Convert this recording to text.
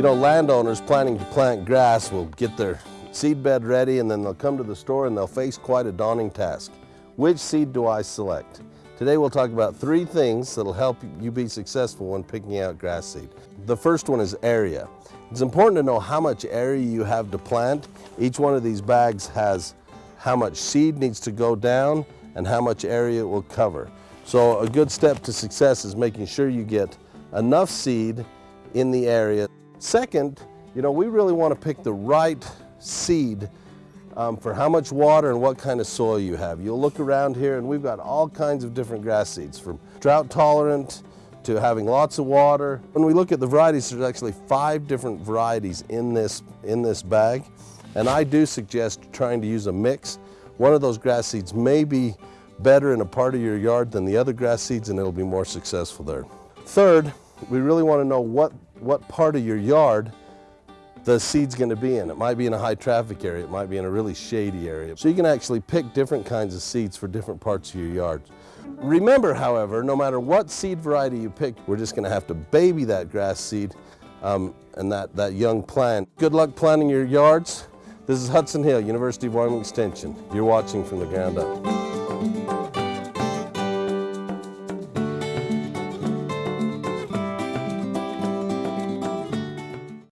You know, landowners planning to plant grass will get their seed bed ready and then they'll come to the store and they'll face quite a daunting task. Which seed do I select? Today we'll talk about three things that'll help you be successful when picking out grass seed. The first one is area. It's important to know how much area you have to plant. Each one of these bags has how much seed needs to go down and how much area it will cover. So a good step to success is making sure you get enough seed in the area. Second, you know, we really want to pick the right seed um, for how much water and what kind of soil you have. You'll look around here and we've got all kinds of different grass seeds from drought tolerant to having lots of water. When we look at the varieties, there's actually five different varieties in this, in this bag. And I do suggest trying to use a mix. One of those grass seeds may be better in a part of your yard than the other grass seeds and it'll be more successful there. Third, we really want to know what, what part of your yard the seed's going to be in. It might be in a high traffic area, it might be in a really shady area. So you can actually pick different kinds of seeds for different parts of your yard. Remember, however, no matter what seed variety you pick, we're just going to have to baby that grass seed um, and that, that young plant. Good luck planting your yards. This is Hudson Hill, University of Wyoming Extension. You're watching from the ground up.